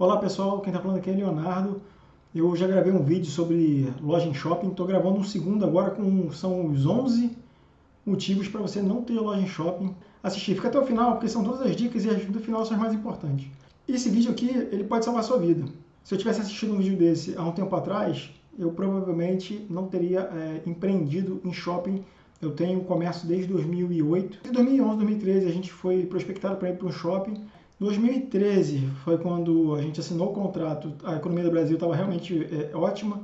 Olá pessoal, quem está falando aqui é Leonardo. Eu já gravei um vídeo sobre loja em shopping, estou gravando um segundo agora com são os 11 motivos para você não ter loja em shopping. Assistir, fica até o final, porque são todas as dicas e as do final são as mais importantes. Esse vídeo aqui, ele pode salvar a sua vida. Se eu tivesse assistido um vídeo desse há um tempo atrás, eu provavelmente não teria é, empreendido em shopping. Eu tenho comércio desde 2008. Em 2011, 2013, a gente foi prospectado para ir para um shopping 2013 foi quando a gente assinou o contrato, a economia do Brasil estava realmente é, ótima,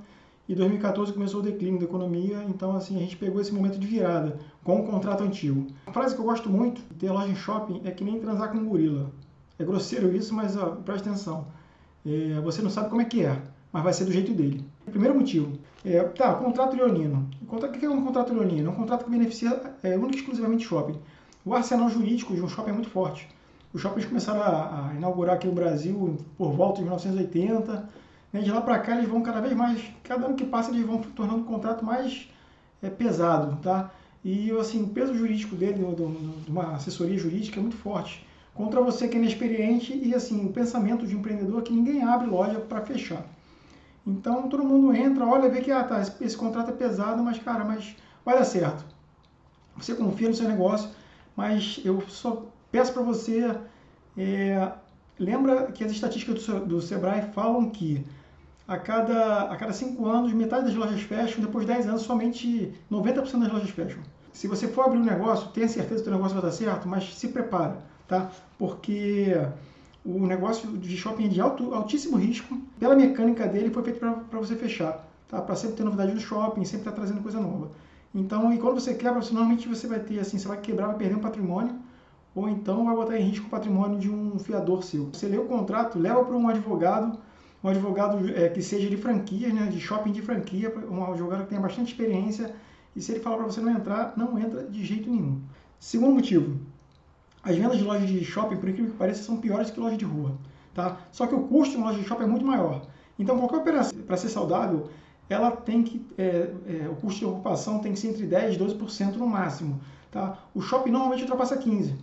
e 2014 começou o declínio da economia, então assim a gente pegou esse momento de virada com o contrato antigo. A frase que eu gosto muito de ter loja em shopping é que nem transar com um gorila. É grosseiro isso, mas ó, atenção. É, você não sabe como é que é, mas vai ser do jeito dele. Primeiro motivo, é, tá, contrato leonino. O que é um contrato leonino? É um contrato que beneficia é, e exclusivamente shopping. O arsenal jurídico de um shopping é muito forte. Os shoppings começaram a, a inaugurar aqui no Brasil por volta de 1980. Né? De lá para cá eles vão cada vez mais, cada ano que passa eles vão tornando o contrato mais é, pesado, tá? E assim, o peso jurídico dele, de uma assessoria jurídica, é muito forte. Contra você que é inexperiente e assim, o pensamento de um empreendedor é que ninguém abre loja para fechar. Então todo mundo entra, olha, vê que ah, tá, esse, esse contrato é pesado, mas cara, mas vai dar certo. Você confia no seu negócio, mas eu só Peço para você, é, lembra que as estatísticas do, do Sebrae falam que a cada, a cada cinco anos, metade das lojas fecham, depois de 10 anos, somente 90% das lojas fecham. Se você for abrir um negócio, tenha certeza que o negócio vai dar certo, mas se prepara, tá? Porque o negócio de shopping é de alto, altíssimo risco, pela mecânica dele, foi feito para você fechar, tá? Para sempre ter novidade no shopping, sempre estar tá trazendo coisa nova. Então, e quando você quebra, normalmente você vai ter assim, você vai quebrar, vai perder um patrimônio, ou então vai botar em risco o patrimônio de um fiador seu. Você lê o contrato, leva para um advogado, um advogado é, que seja de franquia, né, de shopping de franquia, um advogado que tenha bastante experiência, e se ele falar para você não entrar, não entra de jeito nenhum. Segundo motivo, as vendas de lojas de shopping, por incrível que pareça, são piores que loja de rua. Tá? Só que o custo de uma loja de shopping é muito maior. Então, qualquer operação, para ser saudável, ela tem que, é, é, o custo de ocupação tem que ser entre 10% e 12% no máximo. Tá? O shopping normalmente ultrapassa 15%.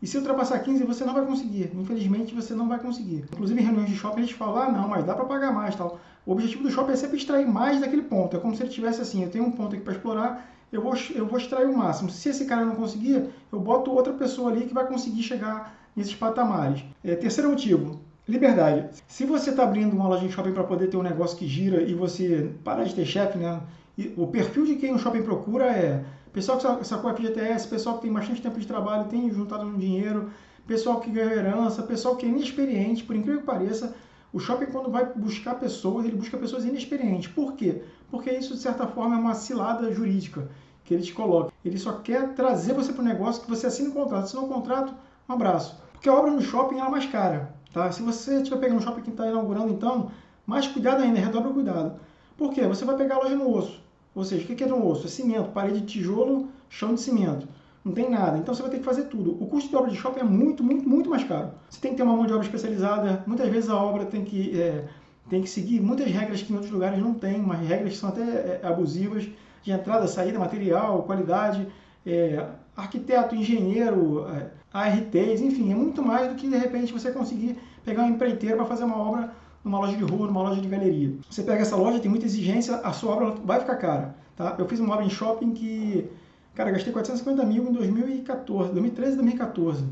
E se ultrapassar 15, você não vai conseguir. Infelizmente, você não vai conseguir. Inclusive, em reuniões de shopping, eles falam, ah, não, mas dá para pagar mais tal. O objetivo do shopping é sempre extrair mais daquele ponto. É como se ele tivesse assim, eu tenho um ponto aqui para explorar, eu vou, eu vou extrair o máximo. Se esse cara não conseguir, eu boto outra pessoa ali que vai conseguir chegar nesses patamares. É, terceiro motivo, liberdade. Se você está abrindo uma loja de shopping para poder ter um negócio que gira e você parar de ter chefe, né? E o perfil de quem o shopping procura é pessoal que sacou FGTS, pessoal que tem bastante tempo de trabalho, tem juntado um dinheiro, pessoal que ganhou herança, pessoal que é inexperiente, por incrível que pareça, o shopping, quando vai buscar pessoas, ele busca pessoas inexperientes. Por quê? Porque isso, de certa forma, é uma cilada jurídica que ele te coloca. Ele só quer trazer você para o negócio que você assine um contrato. Assinou um contrato, um abraço. Porque a obra no shopping é mais cara. Tá? Se você estiver pegando um shopping que está inaugurando, então, mais cuidado ainda, redobra o cuidado. Por quê? Você vai pegar a loja no osso. Ou seja, o que é no osso? É cimento, parede de tijolo, chão de cimento. Não tem nada. Então você vai ter que fazer tudo. O custo de obra de shopping é muito, muito, muito mais caro. Você tem que ter uma mão de obra especializada. Muitas vezes a obra tem que, é, tem que seguir muitas regras que em outros lugares não tem, mas regras que são até é, abusivas de entrada, saída, material, qualidade. É, arquiteto, engenheiro, é, ARTs, enfim, é muito mais do que de repente você conseguir pegar um empreiteiro para fazer uma obra numa loja de rua, numa loja de galeria. Você pega essa loja, tem muita exigência, a sua obra vai ficar cara. Tá? Eu fiz uma obra em shopping que, cara, gastei 450 mil em 2014, 2013 2014.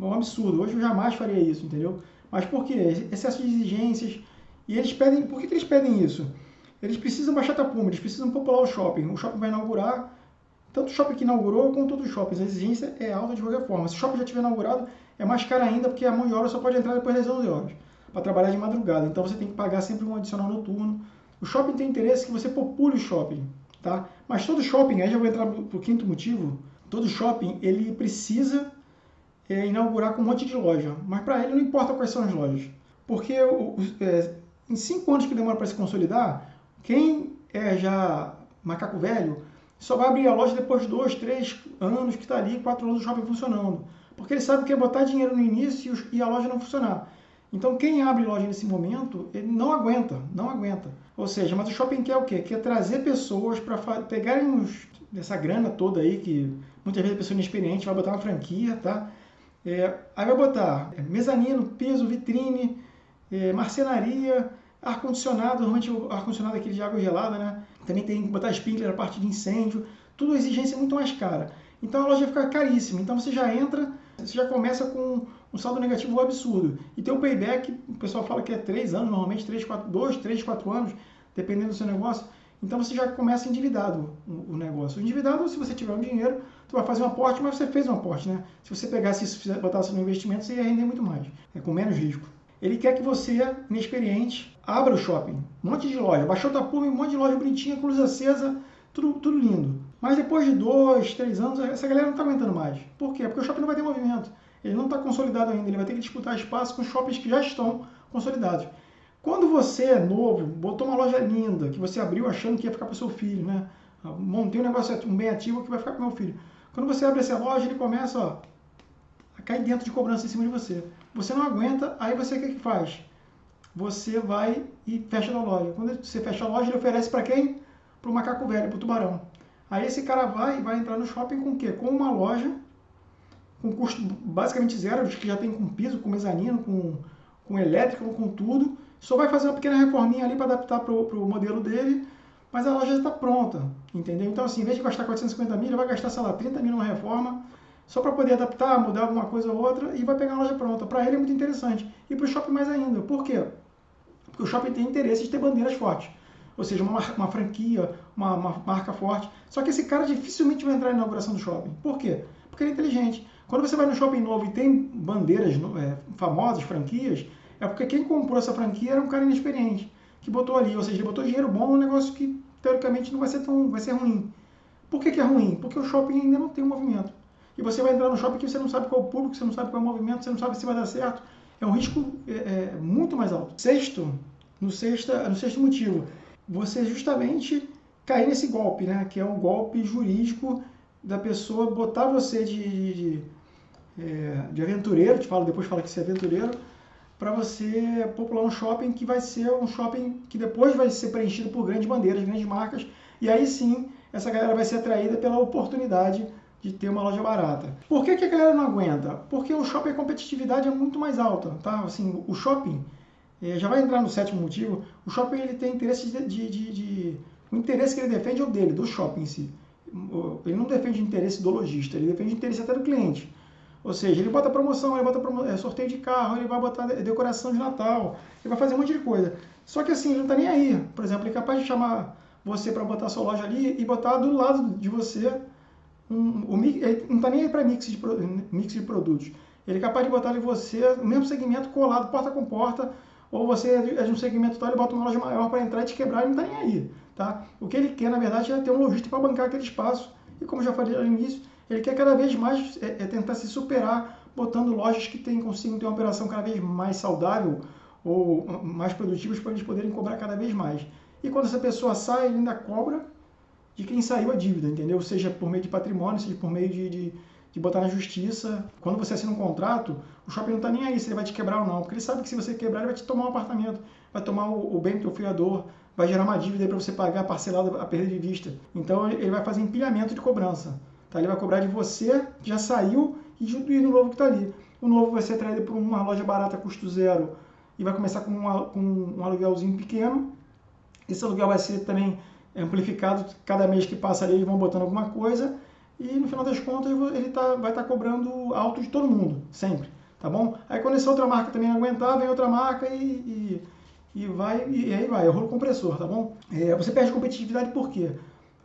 É um absurdo. Hoje eu jamais faria isso, entendeu? Mas por quê? Excesso de exigências. E eles pedem. Por que, que eles pedem isso? Eles precisam baixar tapume, eles precisam popular o shopping. O shopping vai inaugurar, tanto o shopping que inaugurou quanto todos os shoppings. A exigência é alta de qualquer forma. Se o shopping já tiver inaugurado, é mais caro ainda, porque a mão de obra só pode entrar depois das 11 horas para trabalhar de madrugada. Então você tem que pagar sempre um adicional noturno. O shopping tem interesse que você popule o shopping, tá? Mas todo shopping, aí já vou entrar para o quinto motivo, todo shopping ele precisa é, inaugurar com um monte de loja. Mas para ele não importa quais são as lojas. Porque o, é, em cinco anos que demora para se consolidar, quem é já macaco velho só vai abrir a loja depois de dois, três anos que está ali, quatro anos do shopping funcionando. Porque ele sabe que é botar dinheiro no início e a loja não funcionar. Então, quem abre loja nesse momento, ele não aguenta, não aguenta. Ou seja, mas o shopping quer o quê? Quer trazer pessoas para pegarem uns, essa grana toda aí, que muitas vezes a pessoa inexperiente vai botar uma franquia, tá? É, aí vai botar mezanino, piso, vitrine, é, marcenaria, ar-condicionado, normalmente o ar-condicionado é aquele de água gelada, né? Também tem que botar sprinkler, a parte de incêndio, tudo exigência muito mais cara. Então a loja fica caríssima. Então você já entra, você já começa com um saldo negativo absurdo. E tem o payback, o pessoal fala que é 3 anos, normalmente 3, 4, 2, 3, 4 anos, dependendo do seu negócio. Então você já começa endividado o negócio. Endividado, se você tiver um dinheiro, tu vai fazer um aporte, mas você fez um aporte, né? Se você pegasse isso botasse no investimento, você ia render muito mais, é com menos risco. Ele quer que você, inexperiente, abra o shopping. Um monte de loja. Baixou o tapume, um monte de loja bonitinha, com luz acesa, tudo, tudo lindo. Mas depois de dois, três anos, essa galera não está aguentando mais. Por quê? Porque o shopping não vai ter movimento. Ele não está consolidado ainda. Ele vai ter que disputar espaço com shoppings que já estão consolidados. Quando você é novo, botou uma loja linda, que você abriu achando que ia ficar para o seu filho, né? Montei um negócio, um bem ativo que vai ficar para o meu filho. Quando você abre essa loja, ele começa ó, a cair dentro de cobrança em cima de você. Você não aguenta, aí você o que, que faz? Você vai e fecha a loja. Quando você fecha a loja, ele oferece para quem? Para o macaco velho, para o tubarão. Aí esse cara vai e vai entrar no shopping com o quê? Com uma loja com custo basicamente zero, que já tem com piso, com mezanino, com, com elétrico, com tudo. Só vai fazer uma pequena reforminha ali para adaptar para o modelo dele, mas a loja já está pronta, entendeu? Então, assim, em vez de gastar 450 mil, ele vai gastar, sei lá, 30 mil numa reforma, só para poder adaptar, mudar alguma coisa ou outra e vai pegar a loja pronta. Para ele é muito interessante. E para o shopping mais ainda. Por quê? Porque o shopping tem interesse de ter bandeiras fortes. Ou seja, uma, uma franquia, uma, uma, marca forte. Só que esse cara dificilmente vai entrar na inauguração do shopping. Por quê? Porque ele é inteligente. Quando você vai no shopping novo e tem bandeiras é, famosas, franquias, é porque quem comprou essa franquia era um cara inexperiente, que botou ali. Ou seja, ele botou dinheiro bom num negócio que teoricamente não vai ser tão vai ser ruim. Por que, que é ruim? Porque o shopping ainda não tem um movimento e você vai entrar no shopping que você não sabe qual é o público, você não sabe qual é o movimento, você não sabe se vai dar certo. É um risco é, é, muito mais alto. Sexto, no sexto, no sexto motivo, você justamente cair nesse golpe, né? Que é um golpe jurídico da pessoa botar você de, de, de, é, de aventureiro, te falo, depois fala que você é aventureiro, para você popular um shopping que vai ser um shopping que depois vai ser preenchido por grandes bandeiras, grandes marcas, e aí sim essa galera vai ser atraída pela oportunidade de ter uma loja barata. Por que, que a galera não aguenta? Porque o shopping a competitividade é muito mais alta, tá? Assim, o shopping, é, já vai entrar no sétimo motivo, o shopping ele tem interesse de, de, de, de, O interesse que ele defende é o dele, do shopping em si. Ele não defende o interesse do lojista, ele defende o interesse até do cliente. Ou seja, ele bota promoção, ele bota promo... é, sorteio de carro, ele vai botar decoração de Natal, ele vai fazer um monte de coisa. Só que assim, ele não está nem aí. Por exemplo, ele é capaz de chamar você para botar sua loja ali e botar do lado de você um, o, ele não está nem aí para mix de, mix de produtos. Ele é capaz de botar ali você no mesmo segmento colado, porta com porta, ou você é de um segmento tal, ele bota uma loja maior para entrar e te quebrar, ele não está nem aí. Tá? O que ele quer, na verdade, é ter um lojista para bancar aquele espaço. E como já falei no início, ele quer cada vez mais é, é tentar se superar, botando lojas que tem, consigam ter uma operação cada vez mais saudável ou mais produtivas para eles poderem cobrar cada vez mais. E quando essa pessoa sai, ele ainda cobra de quem saiu a dívida, entendeu? Seja por meio de patrimônio, seja por meio de, de, de botar na justiça. Quando você assina um contrato, o shopping não está nem aí se ele vai te quebrar ou não, porque ele sabe que se você quebrar, ele vai te tomar um apartamento, vai tomar o, o bem do teu fiador, vai gerar uma dívida para você pagar parcelada a perda de vista. Então ele vai fazer empilhamento de cobrança. Tá? Ele vai cobrar de você que já saiu e do novo que está ali. O novo vai ser traído por uma loja barata, custo zero, e vai começar com, uma, com um aluguelzinho pequeno. Esse aluguel vai ser também amplificado, cada mês que passa ali eles vão botando alguma coisa e no final das contas ele tá, vai estar tá cobrando alto de todo mundo, sempre, tá bom? Aí quando essa outra marca também aguentar, vem outra marca e, e, e vai, e, aí vai, é rolo compressor, tá bom? É, você perde competitividade por quê?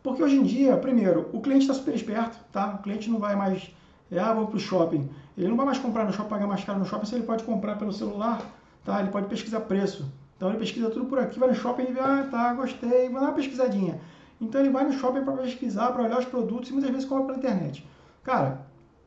Porque hoje em dia, primeiro, o cliente está super esperto, tá? O cliente não vai mais, é, ah, vou para o shopping. Ele não vai mais comprar no shopping, pagar mais caro no shopping, se ele pode comprar pelo celular, tá? Ele pode pesquisar preço. Então ele pesquisa tudo por aqui, vai no shopping e vê, ah, tá, gostei, vai dar uma pesquisadinha. Então ele vai no shopping para pesquisar, para olhar os produtos e muitas vezes compra pela internet. Cara,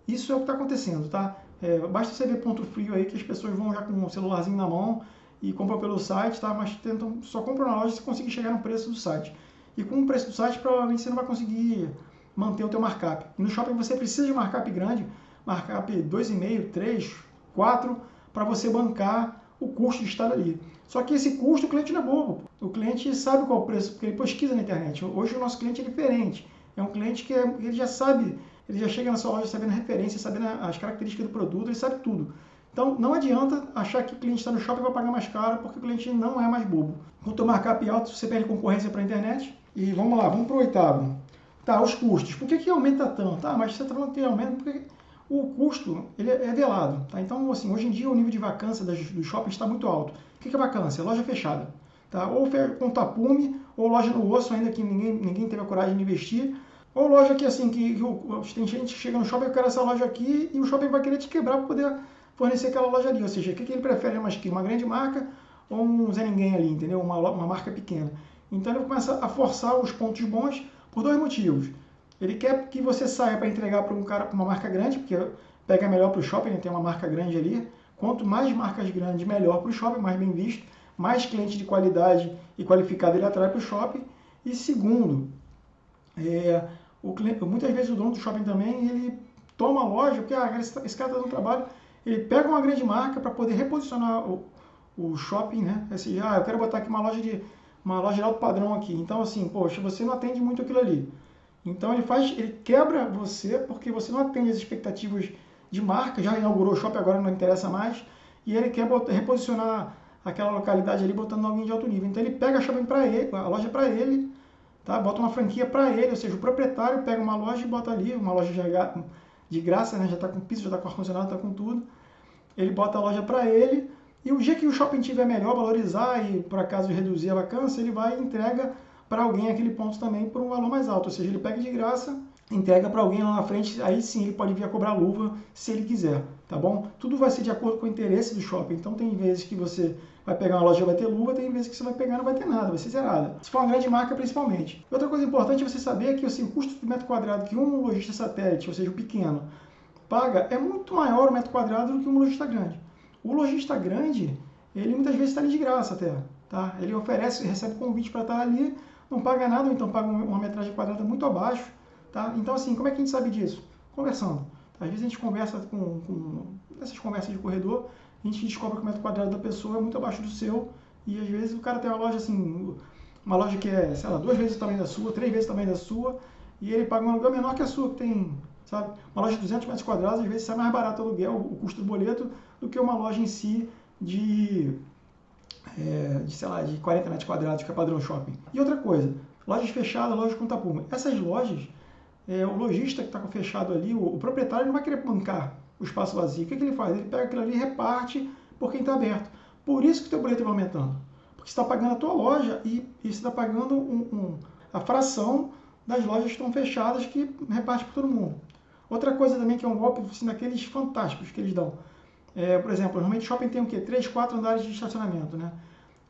isso é o que está acontecendo, tá? É, basta você ver ponto frio aí que as pessoas vão já com um celularzinho na mão e compram pelo site, tá? Mas tentam, só compram na loja se conseguir chegar no preço do site. E com o preço do site, provavelmente você não vai conseguir manter o teu markup. E no shopping você precisa de markup grande, markup 2,5, 3, 4, para você bancar o custo de estar ali. Só que esse custo o cliente não é bobo. O cliente sabe qual é o preço, porque ele pesquisa na internet. Hoje o nosso cliente é diferente. É um cliente que é, ele já sabe, ele já chega na sua loja sabendo a referência, sabendo as características do produto, ele sabe tudo. Então, não adianta achar que o cliente está no shopping e vai pagar mais caro, porque o cliente não é mais bobo. Quanto markup alto, você perde concorrência para a internet. E vamos lá, vamos para o oitavo. Tá, os custos. Por que, que aumenta tanto? Ah, mas você está falando que aumenta porque o custo ele é, é velado. Tá? Então, assim, hoje em dia o nível de vacância do shopping está muito alto. O que, que é vacância? Loja fechada. Tá? Ou com tapume, ou loja no osso, ainda que ninguém, ninguém teve a coragem de investir. Ou loja que, assim, que, que tem gente que chega no shopping e quer essa loja aqui e o shopping vai querer te quebrar para poder fornecer aquela loja ali. Ou seja, o que, que ele prefere uma grande marca ou um Zé Ninguém ali, entendeu? Uma, uma marca pequena. Então ele começa a forçar os pontos bons por dois motivos. Ele quer que você saia para entregar para um cara, para uma marca grande, porque pega melhor para o shopping, tem uma marca grande ali. Quanto mais marcas grandes, melhor para o shopping, mais bem visto, mais cliente de qualidade e qualificado ele atrai para o shopping. E segundo, é, o cliente, muitas vezes o dono do shopping também ele toma a loja, porque ah, esse, esse cara está dando trabalho ele pega uma grande marca para poder reposicionar o, o shopping, né? Assim, ah, eu quero botar aqui uma loja de uma loja de alto padrão aqui. Então assim, poxa, você não atende muito aquilo ali. Então ele faz, ele quebra você porque você não atende as expectativas de marca, já inaugurou o shopping, agora não interessa mais, e ele quer botar, reposicionar aquela localidade ali botando alguém de alto nível. Então ele pega a shopping para ele, a loja para ele, tá? Bota uma franquia para ele, ou seja, o proprietário pega uma loja e bota ali, uma loja de de graça, né? já está com piso, já está com ar-condicionado, está com tudo. Ele bota a loja para ele e o dia que o shopping tiver melhor, valorizar e por acaso reduzir a vacância, ele vai e entrega para alguém aquele ponto também por um valor mais alto. Ou seja, ele pega de graça, entrega para alguém lá na frente, aí sim ele pode vir a cobrar luva se ele quiser, tá bom? Tudo vai ser de acordo com o interesse do shopping. Então tem vezes que você vai pegar uma loja vai ter luva, tem vezes que você vai pegar não vai ter nada, vai ser zerada. Se for uma grande marca, principalmente. Outra coisa importante é você saber que assim, o custo do metro quadrado que um lojista satélite, ou seja, o pequeno, paga é muito maior o metro quadrado do que um lojista grande. O lojista grande, ele muitas vezes está ali de graça até. Tá? Ele oferece, recebe convite para estar ali, não paga nada, ou então paga uma metragem quadrada muito abaixo. Tá? Então, assim, como é que a gente sabe disso? Conversando. Às vezes a gente conversa com, com essas conversas de corredor, a gente descobre que o metro quadrado da pessoa é muito abaixo do seu e às vezes o cara tem uma loja assim, uma loja que é, sei lá, duas vezes o tamanho da sua, três vezes o tamanho da sua e ele paga um aluguel menor que a sua, que tem, sabe? Uma loja de 200 metros quadrados às vezes sai mais barato o aluguel, o custo do boleto, do que uma loja em si de, é, de sei lá, de 40 metros quadrados, que é padrão shopping. E outra coisa, lojas fechadas, lojas com tapume. Essas lojas, é, o lojista que está fechado ali, o, o proprietário não vai querer bancar o espaço vazio. O que, que ele faz? Ele pega aquilo ali e reparte por quem está aberto. Por isso que o teu boleto vai aumentando. Porque você está pagando a tua loja e, e você está pagando um, um, a fração das lojas que estão fechadas que reparte para todo mundo. Outra coisa também que é um golpe assim, daqueles fantásticos que eles dão. É, por exemplo, normalmente shopping tem o quê? Três, quatro andares de estacionamento. Né?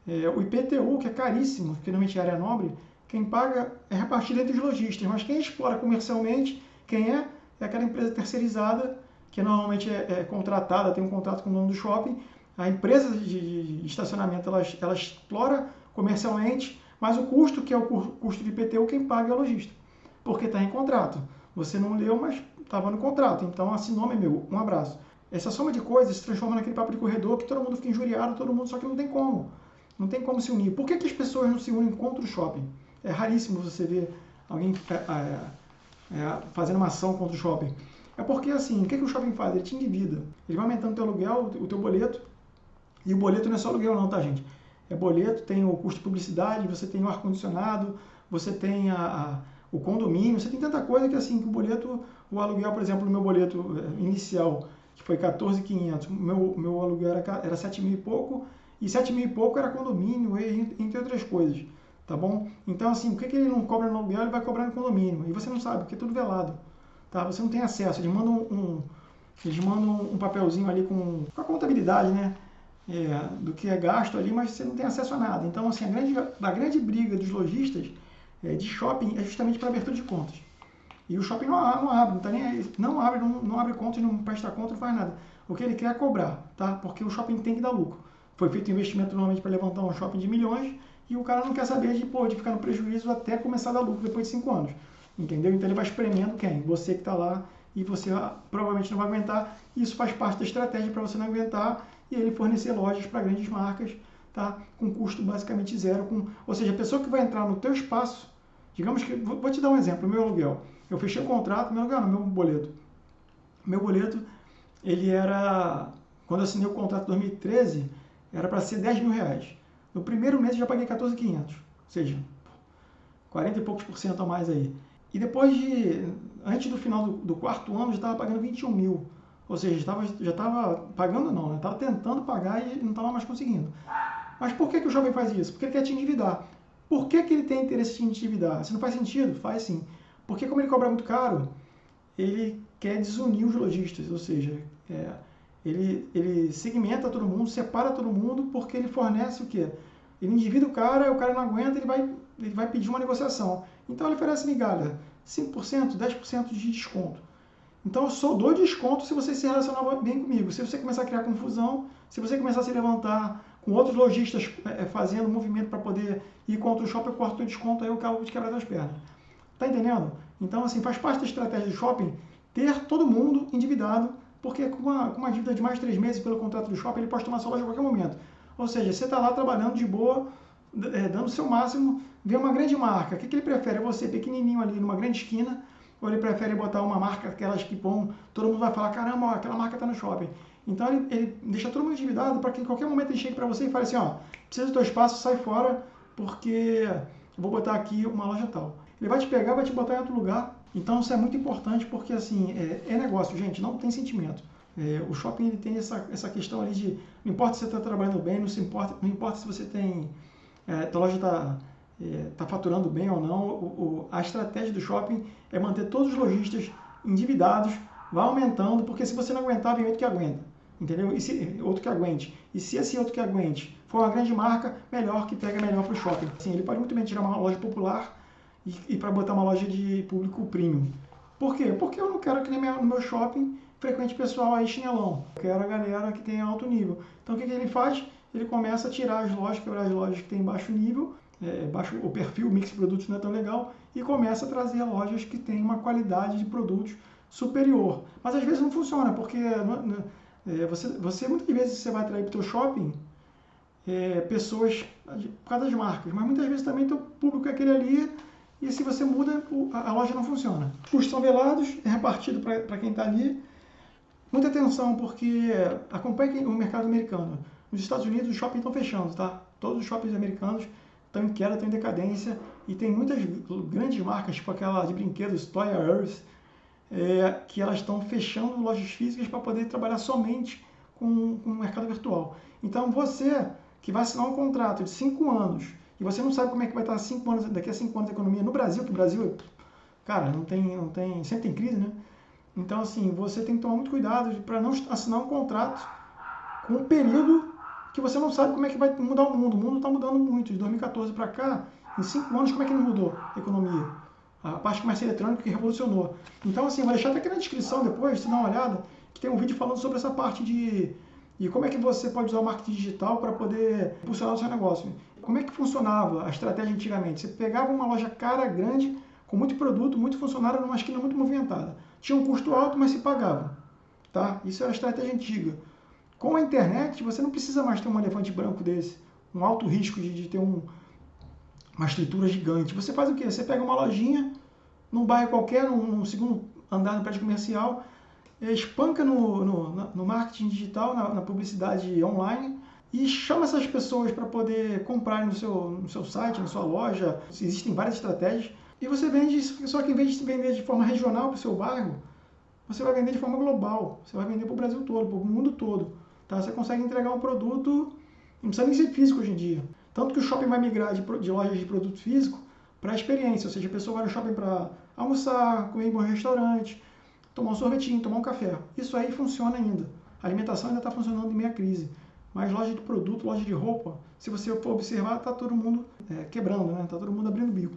É, o IPTU, que é caríssimo, porque normalmente é área nobre, quem paga é repartido entre os lojistas. Mas quem explora comercialmente, quem é? É aquela empresa terceirizada que normalmente é, é, contratada, tem um contrato com o dono do shopping. A empresa de, de estacionamento ela, ela, explora comercialmente, mas o custo, que é o custo de IPTU, quem paga é o lojista, porque está em contrato. Você não leu, mas estava no contrato, então assinou, meu, um abraço. Essa soma de coisas se transforma naquele papo de corredor que todo mundo fica injuriado, todo mundo, só que não tem como. Não tem como se unir. Por que, que as pessoas não se unem contra o shopping? É raríssimo você ver alguém é, é, é fazendo uma ação contra o shopping. É porque, assim, o que, que o shopping faz? Ele te endivida. Ele vai aumentando o teu aluguel, o teu boleto. E o boleto não é só aluguel não, tá, gente? É boleto, tem o custo de publicidade, você tem o ar-condicionado, você tem a, a, o condomínio, você tem tanta coisa que, assim, que o boleto, o aluguel, por exemplo, no meu boleto eh, inicial, que foi 14.500, meu, meu aluguel era, era 7 mil e pouco, e 7 mil e pouco era condomínio, entre outras coisas, tá bom? Então, assim, o que, que ele não cobra no aluguel, ele vai cobrar no condomínio, e você não sabe, porque é tudo velado tá? Você não tem acesso. Eles mandam um, eles mandam um papelzinho ali com, com a contabilidade, né? É, do que é gasto ali, mas você não tem acesso a nada. Então, assim, a grande, a grande briga dos lojistas é, de shopping é justamente para abertura de contas. E o shopping não, não abre, não, tá nem, não abre, não, não abre contas, não presta conta, não faz nada. O que ele quer é cobrar, tá? Porque o shopping tem que dar lucro. Foi feito um investimento normalmente para levantar um shopping de milhões e o cara não quer saber de, pô, de ficar no prejuízo até começar a dar lucro depois de cinco anos. Entendeu? Então ele vai espremendo quem? Você que está lá e você ah, provavelmente não vai aguentar. Isso faz parte da estratégia para você não aguentar e ele fornecer lojas para grandes marcas, tá? Com custo basicamente zero. Com... Ou seja, a pessoa que vai entrar no teu espaço, digamos que, vou te dar um exemplo, meu aluguel. Eu fechei o contrato, meu aluguel, meu boleto. Meu boleto, ele era quando eu assinei o contrato em 2013, era para ser 10 mil reais. No primeiro mês eu já paguei 14,500, ou seja, 40 e poucos por cento a mais aí. E depois de, antes do final do, do quarto ano, já estava pagando 21 mil. Ou seja, já estava pagando não, né? Estava tentando pagar e não estava mais conseguindo. Mas por que, que o jovem faz isso? Porque ele quer te endividar. Por que, que ele tem interesse em te endividar? Se não faz sentido, faz sim. Porque como ele cobra muito caro, ele quer desunir os lojistas, ou seja, é, ele, ele segmenta todo mundo, separa todo mundo, porque ele fornece o quê? Ele endivida o cara, o cara não aguenta, ele vai, ele vai pedir uma negociação. Então ele oferece migalha, 5%, 10% de desconto. Então eu sou do desconto se você se relacionar bem comigo. Se você começar a criar confusão, se você começar a se levantar com outros lojistas é, fazendo movimento para poder ir contra o shopping, eu corto o desconto, aí eu acabo de quebrar as pernas. Tá entendendo? Então, assim, faz parte da estratégia do shopping ter todo mundo endividado, porque com uma, com uma dívida de mais de três meses pelo contrato do shopping, ele pode tomar sua loja a qualquer momento. Ou seja, você está lá trabalhando de boa, é, dando o seu máximo, vê uma grande marca. O que, que ele prefere? É você pequenininho ali numa grande esquina, ou ele prefere botar uma marca, aquelas que bom, todo mundo vai falar, caramba, ó, aquela marca está no shopping. Então ele, ele, deixa todo mundo endividado para que em qualquer momento ele chegue para você e fale assim, ó, precisa do teu espaço, sai fora, porque vou botar aqui uma loja tal. Ele vai te pegar, vai te botar em outro lugar. Então isso é muito importante porque assim, é, é negócio, gente, não tem sentimento. É, o shopping ele tem essa, essa questão ali de não importa se você está trabalhando bem, não, se importa, não importa se você tem. É, a loja está é, tá faturando bem ou não, o, o, a estratégia do shopping é manter todos os lojistas endividados, vai aumentando, porque se você não aguentar, vem outro que aguenta. Entendeu? E se, outro que aguente. E se esse outro que aguente for uma grande marca, melhor que pega melhor para o shopping. Assim, ele pode muito bem tirar uma loja popular e, e para botar uma loja de público premium. Por quê? Porque eu não quero que no meu shopping frequente pessoal aí chinelão. Eu quero a galera que tem alto nível. Então o que, que ele faz? Ele começa a tirar as lojas, quebrar as lojas que têm baixo nível, é, baixo, o perfil, o mix de produtos não é tão legal, e começa a trazer lojas que têm uma qualidade de produtos superior. Mas às vezes não funciona, porque é, você, você muitas vezes você vai atrair para o teu shopping é, pessoas por causa das marcas, mas muitas vezes também teu público é aquele ali e se você muda, a loja não funciona. Os custos são velados, é repartido para quem está ali. Muita atenção, porque acompanhe o mercado americano. Nos Estados Unidos, os shoppings estão fechando, tá? Todos os shoppings americanos estão em queda, estão em decadência. E tem muitas grandes marcas, tipo aquela de brinquedos, Toy Us, é, que elas estão fechando lojas físicas para poder trabalhar somente com, com o mercado virtual. Então, você que vai assinar um contrato de 5 anos e você não sabe como é que vai estar cinco anos, daqui a cinco anos a economia no Brasil, que o Brasil, cara, não tem, não tem, sempre tem crise, né? Então, assim, você tem que tomar muito cuidado para não assinar um contrato com um período que você não sabe como é que vai mudar o mundo. O mundo está mudando muito. De 2014 para cá, em cinco anos, como é que não mudou a economia? A parte comercial eletrônica que revolucionou. Então, assim, vou deixar até aqui na descrição depois, se dá uma olhada, que tem um vídeo falando sobre essa parte de e como é que você pode usar o marketing digital para poder impulsionar o seu negócio. Como é que funcionava a estratégia antigamente? Você pegava uma loja cara, grande, com muito produto, muito funcionário, numa esquina muito movimentada. Tinha um custo alto, mas se pagava. Tá? Isso era a estratégia antiga. Com a internet, você não precisa mais ter um elefante branco desse, um alto risco de, de ter um, uma estrutura gigante. Você faz o quê? Você pega uma lojinha num bairro qualquer, num, num segundo andar no prédio comercial, espanca no, no, no marketing digital, na, na publicidade online, e chama essas pessoas para poder comprar no seu, no seu site, na sua loja. Existem várias estratégias. E você vende, só que em vez de vender de forma regional para o seu bairro, você vai vender de forma global. Você vai vender para o Brasil todo, para o mundo todo. Tá? Você consegue entregar um produto, não precisa nem ser físico hoje em dia. Tanto que o shopping vai migrar de, de lojas de produto físico para a experiência. Ou seja, a pessoa vai no shopping para almoçar, comer em bom restaurante, tomar um sorvetinho, tomar um café. Isso aí funciona ainda. A alimentação ainda está funcionando em meia crise. Mas loja de produto, loja de roupa, se você for observar, está todo mundo é, quebrando, né? Está todo mundo abrindo bico.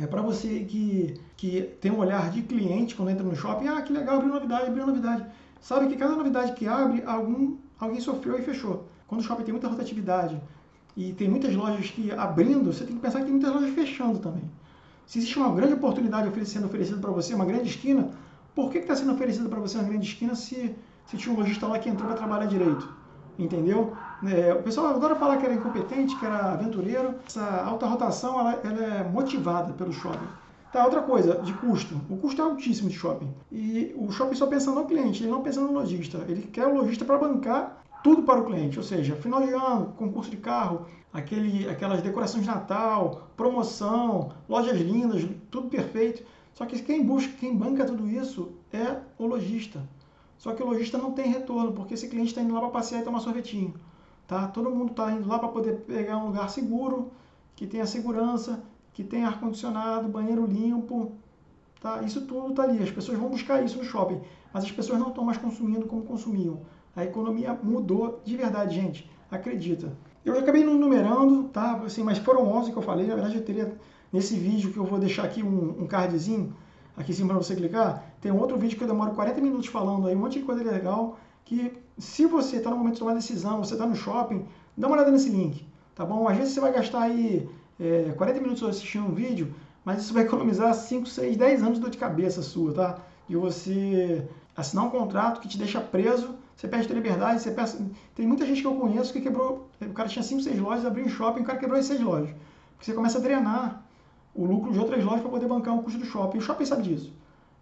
É para você que, que tem um olhar de cliente quando entra no shopping, ah, que legal, abriu novidade, abriu novidade. Sabe que cada novidade que abre, algum, alguém sofreu e fechou. Quando o shopping tem muita rotatividade e tem muitas lojas que abrindo, você tem que pensar que tem muitas lojas fechando também. Se existe uma grande oportunidade sendo oferecida para você, uma grande esquina, por que está sendo oferecida para você uma grande esquina se, se tinha um lojista lá que entrou para trabalhar direito? Entendeu? É, o pessoal adora falar que era incompetente, que era aventureiro. Essa alta rotação ela, ela é motivada pelo shopping. Tá, outra coisa, de custo. O custo é altíssimo de shopping. E o shopping só pensa no cliente, ele não pensa no lojista. Ele quer o lojista para bancar tudo para o cliente, ou seja, final de ano, concurso de carro, aquele, aquelas decorações de Natal, promoção, lojas lindas, tudo perfeito. Só que quem busca, quem banca tudo isso é o lojista. Só que o lojista não tem retorno, porque esse cliente está indo lá para passear e tomar sorvetinho. Tá? Todo mundo está indo lá para poder pegar um lugar seguro, que tenha segurança, que tenha ar-condicionado, banheiro limpo. Tá? Isso tudo está ali. As pessoas vão buscar isso no shopping, mas as pessoas não estão mais consumindo como consumiam. A economia mudou de verdade, gente. Acredita. Eu acabei não numerando, tá? Assim, mas foram 11 que eu falei. Na verdade, eu teria nesse vídeo que eu vou deixar aqui um, um cardzinho aqui em cima para você clicar. Tem um outro vídeo que eu demoro 40 minutos falando aí, um monte de coisa legal. Que se você está no momento de tomar decisão, você está no shopping, dá uma olhada nesse link, tá bom? Às vezes você vai gastar aí é, 40 minutos assistindo um vídeo, mas isso vai economizar 5, 6, 10 anos de dor de cabeça sua, tá? De você assinar um contrato que te deixa preso você perde a tua liberdade, você peça... Tem muita gente que eu conheço que quebrou. O cara tinha 5, 6 lojas, abriu um shopping, o cara quebrou as 6 lojas. Porque você começa a drenar o lucro de outras lojas para poder bancar o custo do shopping. E o shopping sabe disso.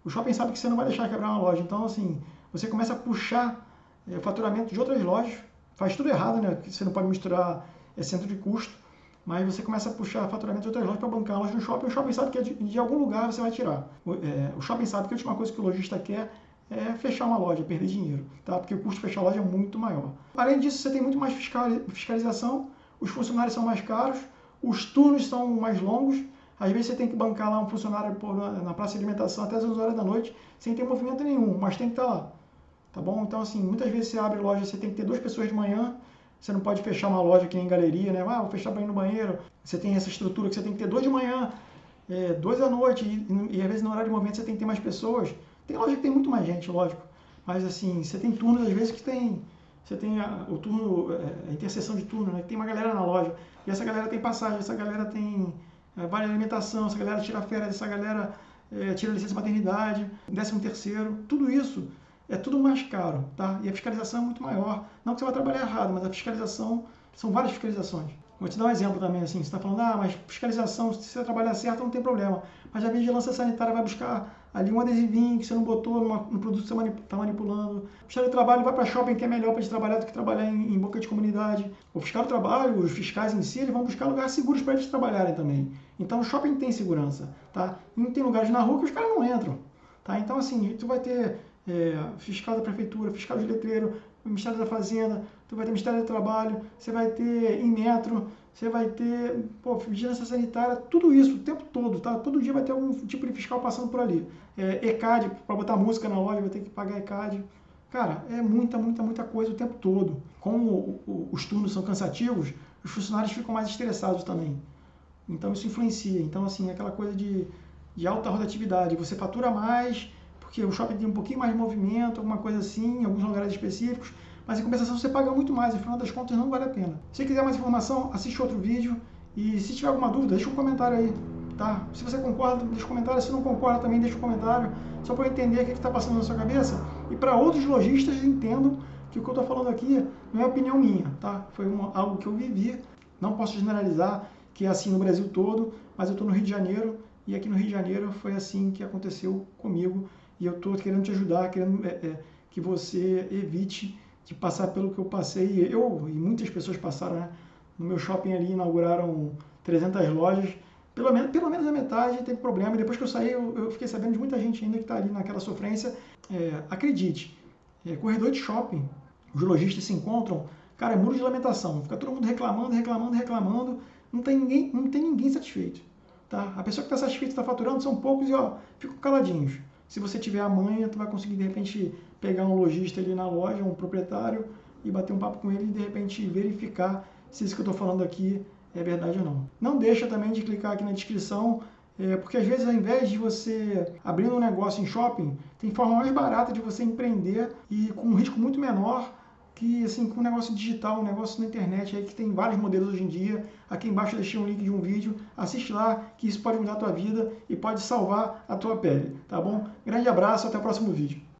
O shopping sabe que você não vai deixar quebrar uma loja. Então, assim, você começa a puxar é, faturamento de outras lojas. Faz tudo errado, né? Você não pode misturar é, centro de custo. Mas você começa a puxar faturamento de outras lojas para bancar a loja no shopping. O shopping sabe que de, de algum lugar você vai tirar. O, é, o shopping sabe que a última coisa que o lojista quer é fechar uma loja, perder dinheiro, tá? Porque o custo de fechar a loja é muito maior. Além disso, você tem muito mais fiscalização, os funcionários são mais caros, os turnos são mais longos, às vezes você tem que bancar lá um funcionário na praça de alimentação até as 11 horas da noite, sem ter movimento nenhum, mas tem que estar lá. Tá bom? Então, assim, muitas vezes você abre loja, você tem que ter duas pessoas de manhã, você não pode fechar uma loja aqui em galeria, né? Ah, vou fechar para ir no banheiro. Você tem essa estrutura que você tem que ter dois de manhã, é, dois à noite, e, e, às vezes no horário de movimento você tem que ter mais pessoas. Tem loja que tem muito mais gente, lógico. Mas assim, você tem turnos às vezes que tem. Você tem a, o turno, é, a interseção de turno, né? Que tem uma galera na loja. E essa galera tem passagem, essa galera tem vale alimentação, essa galera tira férias, essa galera é, tira licença maternidade, décimo terceiro, tudo isso é tudo mais caro, tá? E a fiscalização é muito maior. Não que você vai trabalhar errado, mas a fiscalização, são várias fiscalizações. Vou te dar um exemplo também, assim, você está falando, ah, mas fiscalização, se você trabalhar certo, não tem problema. Mas a vigilância sanitária vai buscar ali um adesivinho que você não botou numa, produto que você está manipulando. O fiscal do trabalho vai para shopping que é melhor para trabalhar do que trabalhar em, em, boca de comunidade. O fiscal do trabalho, os fiscais em si, eles vão buscar lugares seguros para eles trabalharem também. Então o shopping tem segurança, tá? E tem lugares na rua que os caras não entram, tá? Então assim, tu vai ter é, fiscal da prefeitura, fiscal de letreiro, Ministério da Fazenda, tu vai ter Ministério do Trabalho, você vai ter em metro, você vai ter pô, vigilância sanitária, tudo isso o tempo todo, tá? Todo dia vai ter algum tipo de fiscal passando por ali. É, ECAD, para botar música na loja, vai ter que pagar ECAD. Cara, é muita, muita, muita coisa o tempo todo. Como o, o, os turnos são cansativos, os funcionários ficam mais estressados também. Então isso influencia. Então, assim, é aquela coisa de, de alta rotatividade. Você fatura mais, porque o shopping tem um pouquinho mais de movimento, alguma coisa assim, em alguns lugares específicos, mas em compensação você paga muito mais, e final das contas não vale a pena. Se quiser mais informação, assiste outro vídeo, e se tiver alguma dúvida, deixa um comentário aí, tá? Se você concorda, deixa um comentário, se não concorda também deixa um comentário, só para eu entender o que está passando na sua cabeça, e para outros lojistas entendam que o que eu estou falando aqui não é opinião minha, tá? Foi uma, algo que eu vivi, não posso generalizar que é assim no Brasil todo, mas eu estou no Rio de Janeiro, e aqui no Rio de Janeiro foi assim que aconteceu comigo, e eu estou querendo te ajudar, querendo é, é, que você evite de passar pelo que eu passei. Eu e muitas pessoas passaram, né? No meu shopping ali inauguraram 300 lojas, pelo menos, pelo menos a metade teve problema. E depois que eu saí, eu, eu fiquei sabendo de muita gente ainda que está ali naquela sofrência. É, acredite, é, corredor de shopping, os lojistas se encontram, cara, é muro de lamentação. Fica todo mundo reclamando, reclamando, reclamando. Não tem ninguém, não tem ninguém satisfeito. Tá? A pessoa que está satisfeita está faturando são poucos e ó, ficam caladinhos. Se você tiver a manha, tu vai conseguir de repente pegar um lojista ali na loja, um proprietário e bater um papo com ele e de repente verificar se isso que eu estou falando aqui é verdade ou não. Não deixa também de clicar aqui na descrição, é, porque às vezes ao invés de você abrir um negócio em shopping, tem forma mais barata de você empreender e com um risco muito menor que assim, com um negócio digital, um negócio na internet aí que tem vários modelos hoje em dia. Aqui embaixo eu deixei um link de um vídeo, assiste lá que isso pode mudar a tua vida e pode salvar a tua pele, tá bom? Grande abraço, até o próximo vídeo.